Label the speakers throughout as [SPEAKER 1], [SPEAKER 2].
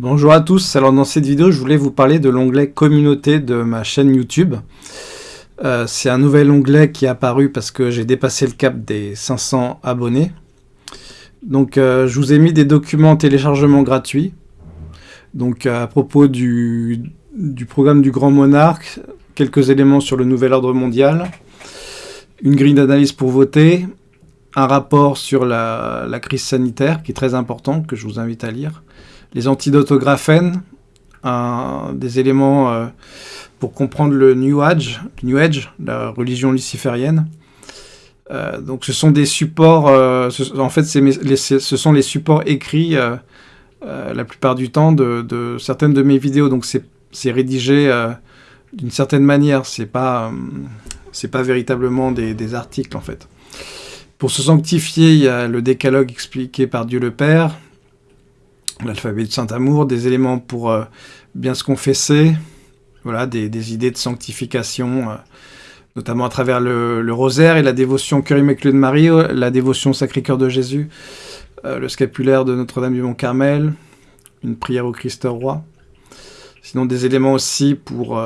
[SPEAKER 1] Bonjour à tous, alors dans cette vidéo je voulais vous parler de l'onglet communauté de ma chaîne YouTube. Euh, c'est un nouvel onglet qui est apparu parce que j'ai dépassé le cap des 500 abonnés. Donc euh, je vous ai mis des documents en téléchargement gratuits. Donc à propos du, programme du Grand Monarque, quelques éléments sur le nouvel ordre mondial, une grille d'analyse pour voter, un rapport sur la, crise sanitaire qui est très important, que je vous invite à lire, les antidotes des éléments euh, pour comprendre le New Age, New Age, la religion luciférienne. Euh, donc ce sont des supports, euh, en fait ce sont les supports écrits la plupart du temps de, certaines de mes vidéos, donc c'est rédigé d'une certaine manière, c'est pas, pas véritablement des, des, articles en fait. Pour se sanctifier, il y a le décalogue expliqué par Dieu le Père, l'alphabet de Saint-Amour, des éléments pour euh, bien se confesser, voilà, des, idées de sanctification, euh, notamment à travers le, rosaire et la dévotion Cœur Immaculé de Marie, euh, la dévotion Sacré-Cœur de Jésus, le scapulaire de Notre-Dame du Mont-Carmel, une prière au Christ roi. Sinon des éléments aussi pour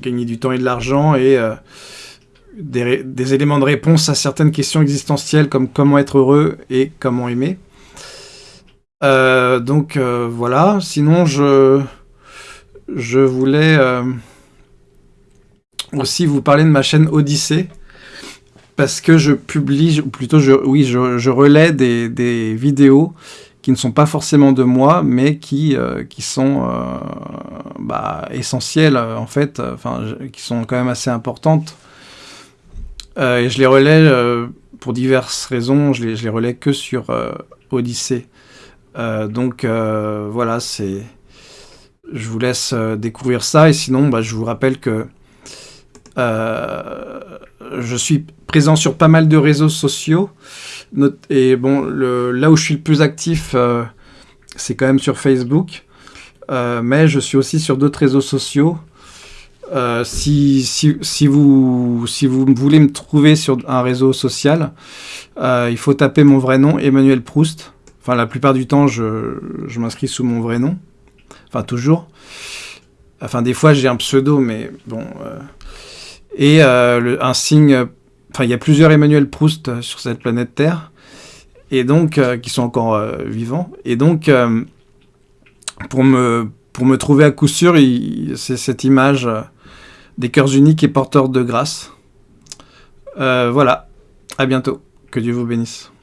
[SPEAKER 1] gagner du temps et de l'argent et des, éléments de réponse à certaines questions existentielles comme comment être heureux et comment aimer. Euh, donc euh, voilà, sinon je, voulais euh, aussi vous parler de ma chaîne Odyssée, parce que je publie, ou plutôt je, relais des, vidéos qui ne sont pas forcément de moi, mais qui, sont bah, essentielles en fait, qui sont quand même assez importantes. Et je les relais pour diverses raisons, je les, je les relais que sur Odyssée. Euh, donc euh, voilà, c'est. Je vous laisse euh, découvrir ça et sinon, bah, je vous rappelle que je suis présent sur pas mal de réseaux sociaux. Et bon, là où je suis le plus actif, c'est quand même sur Facebook. mais je suis aussi sur d'autres réseaux sociaux. Si, si, vous, voulez me trouver sur un réseau social, il faut taper mon vrai nom, Emmanuel Proust. Enfin, la plupart du temps, je, m'inscris sous mon vrai nom. Enfin, toujours. Enfin, des fois, j'ai un pseudo, mais bon... Euh. Et euh, un signe... Enfin, il y a plusieurs Emmanuel Proust euh, sur cette planète Terre, et donc, qui sont encore vivants. Et donc, pour me trouver à coup sûr, c'est cette image des cœurs uniques et porteurs de grâce. voilà. À bientôt. Que Dieu vous bénisse.